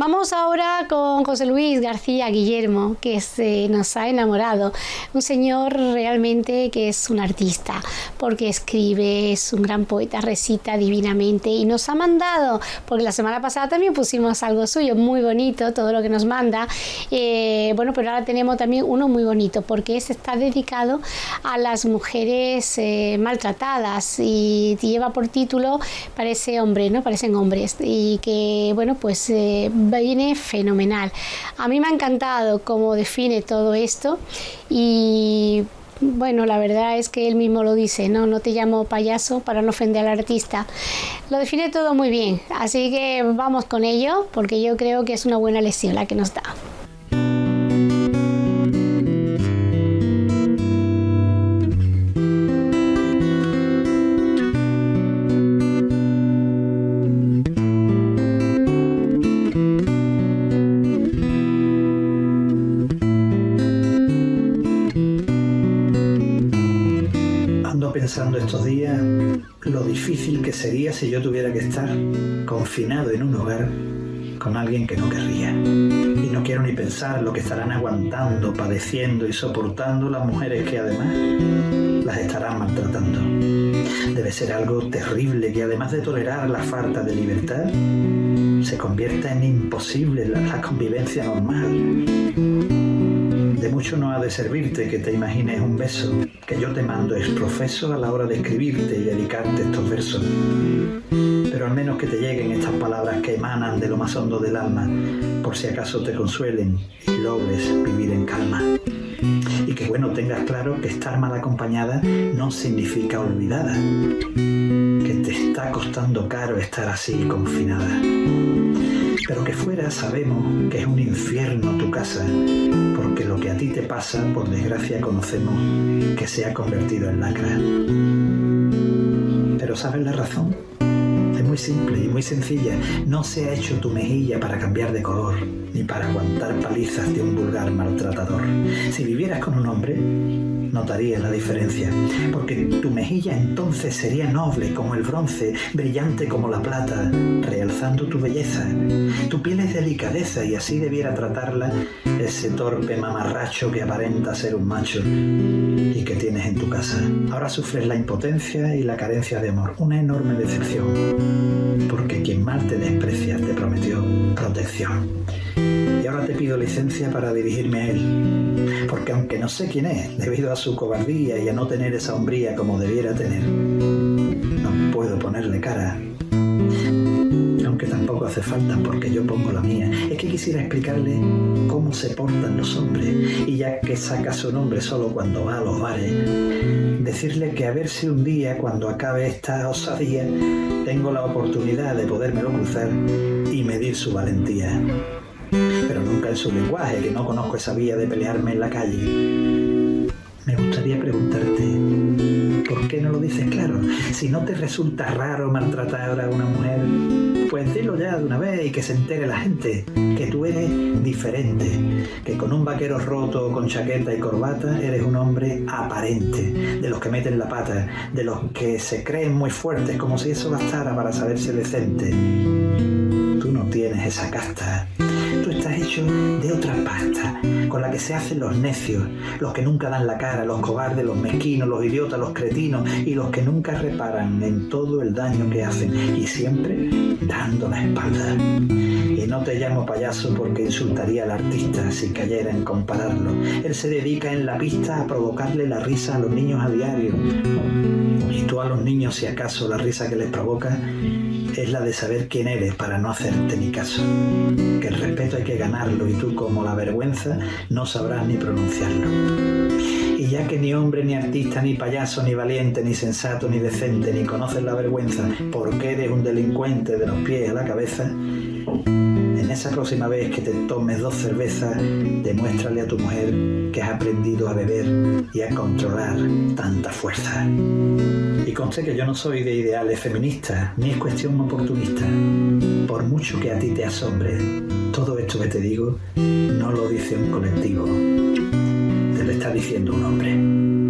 Vamos ahora con José Luis García Guillermo, que se nos ha enamorado. Un señor realmente que es un artista, porque escribe, es un gran poeta, recita divinamente y nos ha mandado, porque la semana pasada también pusimos algo suyo, muy bonito, todo lo que nos manda. Eh, bueno, pero ahora tenemos también uno muy bonito, porque este está dedicado a las mujeres eh, maltratadas y lleva por título Parece hombre, ¿no? Parecen hombres. Y que, bueno, pues eh, fenomenal. A mí me ha encantado cómo define todo esto y bueno, la verdad es que él mismo lo dice, no, no te llamo payaso para no ofender al artista. Lo define todo muy bien, así que vamos con ello porque yo creo que es una buena lección la que nos da. Pensando estos días lo difícil que sería si yo tuviera que estar confinado en un hogar con alguien que no querría. Y no quiero ni pensar lo que estarán aguantando, padeciendo y soportando las mujeres que además las estarán maltratando. Debe ser algo terrible que además de tolerar la falta de libertad, se convierta en imposible la, convivencia normal. De mucho no ha de servirte que te imagines un beso que yo te mando es profeso a la hora de escribirte y dedicarte estos versos. Pero al menos que te lleguen estas palabras que emanan de lo más hondo del alma, por si acaso te consuelen y logres vivir en calma. Y que bueno, tengas claro que estar mal acompañada no significa olvidada, que te está costando caro estar así confinada pero que fuera sabemos que es un infierno tu casa, porque lo que a ti te pasa, por desgracia conocemos que se ha convertido en lacra. Pero ¿sabes la razón? Es muy simple y muy sencilla. No se ha hecho tu mejilla para cambiar de color, ni para aguantar palizas de un vulgar maltratador. Si vivieras con un hombre, notarías la diferencia, porque tu mejilla entonces sería noble como el bronce, brillante como la plata, realzando tu belleza. Tu piel es delicadeza y así debiera tratarla ese torpe mamarracho que aparenta ser un macho y que tienes en tu casa. Ahora sufres la impotencia y la carencia de amor, una enorme decepción, porque quien mal te desprecia Y ahora te pido licencia para dirigirme a él, porque aunque no sé quién es, debido a su cobardía y a no tener esa hombría como debiera tener, no puedo ponerle cara aunque tampoco hace falta porque yo pongo la mía. Es que quisiera explicarle cómo se portan los hombres y ya que saca su nombre solo cuando va a los bares, decirle que a ver si un día cuando acabe esta osadía tengo la oportunidad de podérmelo cruzar y medir su valentía. Pero nunca en su lenguaje, que no conozco esa vía de pelearme en la calle. Me gustaría preguntarte, ¿por qué no lo dices claro? Si no te resulta raro maltratar a una mujer, pues dilo ya de una vez y que se entere la gente que tú eres diferente, que con un vaquero roto, con chaqueta y corbata, eres un hombre aparente, de los que meten la pata, de los que se creen muy fuertes, como si eso bastara para saberse decente. Tú no tienes esa casta. Tú estás hecho de otra pasta, con la que se hacen los necios, los que nunca dan la cara, los cobardes, los mezquinos, los idiotas, los cretinos y los que nunca reparan en todo el daño que hacen y siempre dando la espalda. Y no te llamo payaso porque insultaría al artista si cayera en compararlo. Él se dedica en la pista a provocarle la risa a los niños a diario. Y tú a los niños, si acaso la risa que les provoca es la de saber quién eres para no hacerte ni caso. Que el respeto hay que ganarlo y tú como la vergüenza no sabrás ni pronunciarlo. Y ya que ni hombre, ni artista, ni payaso, ni valiente, ni sensato, ni decente, ni conoces la vergüenza porque eres un delincuente de los pies a la cabeza, en esa próxima vez que te tomes dos cervezas, demuéstrale a tu mujer que has aprendido a beber y a controlar tanta fuerza. Y conste que yo no soy de ideales feministas, ni es cuestión oportunista. Por mucho que a ti te asombre, todo esto que te digo no lo dice un colectivo, te lo está diciendo un hombre.